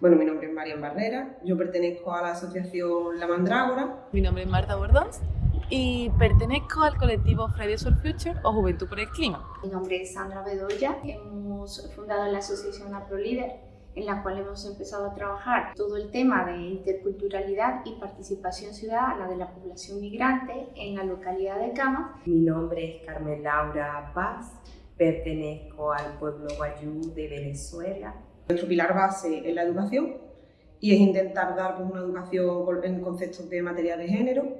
Bueno, mi nombre es Marian Barrera, yo pertenezco a la asociación La Mandrágora. Mi nombre es Marta Bordons y pertenezco al colectivo Fridays for Future o Juventud por el Clima. Mi nombre es Sandra Bedoya, hemos fundado la asociación AproLíder en la cual hemos empezado a trabajar todo el tema de interculturalidad y participación ciudadana de la población migrante en la localidad de Cama. Mi nombre es Carmen Laura Paz, pertenezco al pueblo guayú de Venezuela. Nuestro pilar base es la educación y es intentar dar pues, una educación en conceptos de materia de género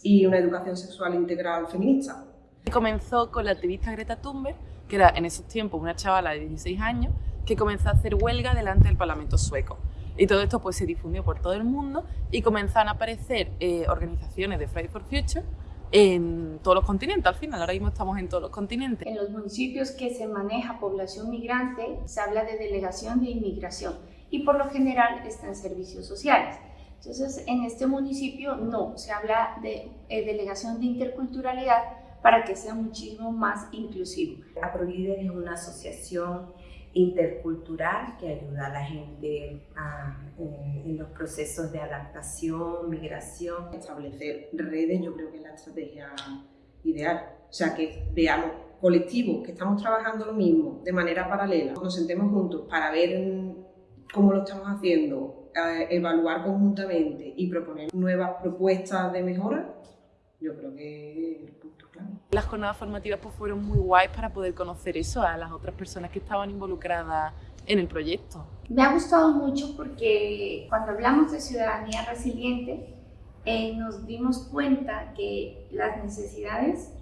y una educación sexual integral feminista. Comenzó con la activista Greta Thunberg, que era en esos tiempos una chavala de 16 años, que comenzó a hacer huelga delante del Parlamento sueco. Y todo esto pues, se difundió por todo el mundo y comenzaron a aparecer eh, organizaciones de Fridays for Future en todos los continentes, al final, ahora mismo estamos en todos los continentes. En los municipios que se maneja población migrante se habla de delegación de inmigración y por lo general está en servicios sociales. Entonces, en este municipio no, se habla de eh, delegación de interculturalidad para que sea muchísimo más inclusivo. AproLíder es una asociación intercultural que ayuda a la gente en, los procesos de adaptación, migración. Establecer redes yo creo que es la estrategia ideal. O sea, que veamos colectivos que estamos trabajando lo mismo de manera paralela, nos sentemos juntos para ver cómo lo estamos haciendo, eh, evaluar conjuntamente y proponer nuevas propuestas de mejora, yo creo que es el punto clave. Las jornadas formativas pues, fueron muy guays para poder conocer eso a las otras personas que estaban involucradas en el proyecto. Me ha gustado mucho porque cuando hablamos de ciudadanía resiliente eh, nos dimos cuenta que las necesidades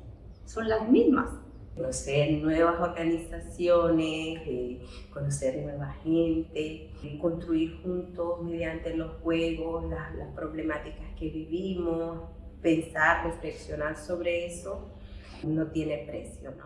son las mismas. Conocer nuevas organizaciones, eh, conocer nueva gente, construir juntos mediante los juegos las, las problemáticas que vivimos, pensar, reflexionar sobre eso, no tiene precio, ¿no?